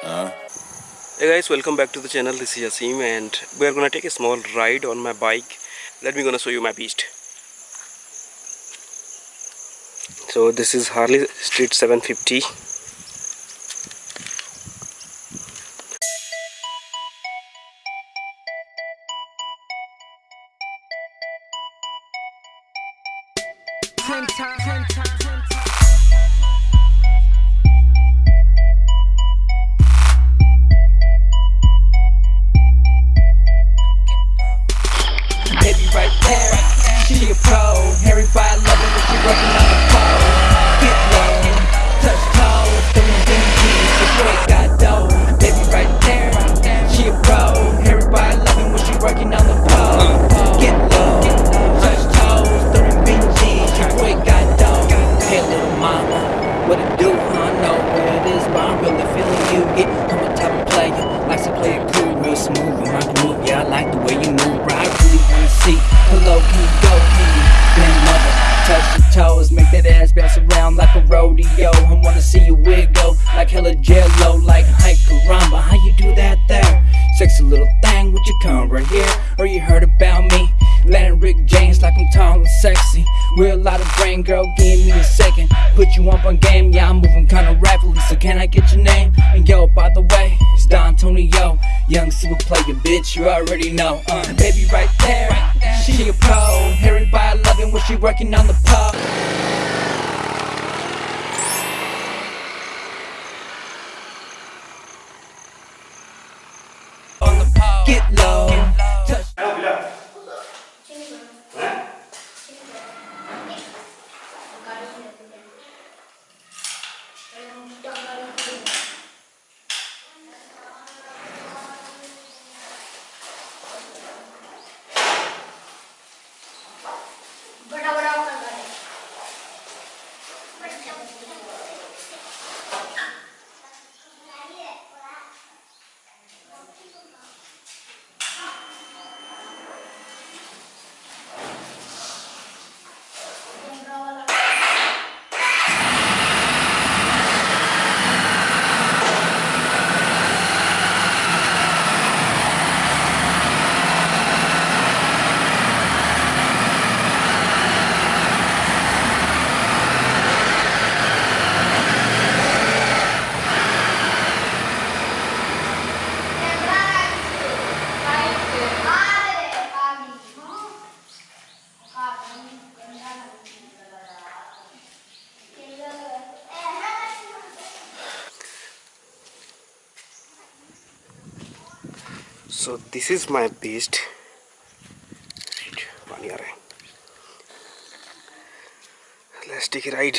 Hey guys, welcome back to the channel. This is Yasim and we are gonna take a small ride on my bike. Let me gonna show you my beast. So this is Harley Street 750. Ten times, ten times, ten times. Smooth. Can move, yeah, I like the way you move, bro. I really wanna see. Hello, can you go? Can you bend mother? Touch your toes, make that ass bounce around like a rodeo. I wanna see you wiggle like hella jello, like hi caramba. How you do that there? Sexy little thing, would you come right here? Or you heard about me? Letting Rick James like I'm tall and sexy. a lot of brain, girl, give me a second. Put you up on game, yeah, I'm moving kinda rapidly. So can I get your name? And yo, by the way, it's Don Tonio. Young super player, bitch, you already know. Uh, baby, right there, she a pro. Everybody loving when she working on the so this is my Let's take a ride.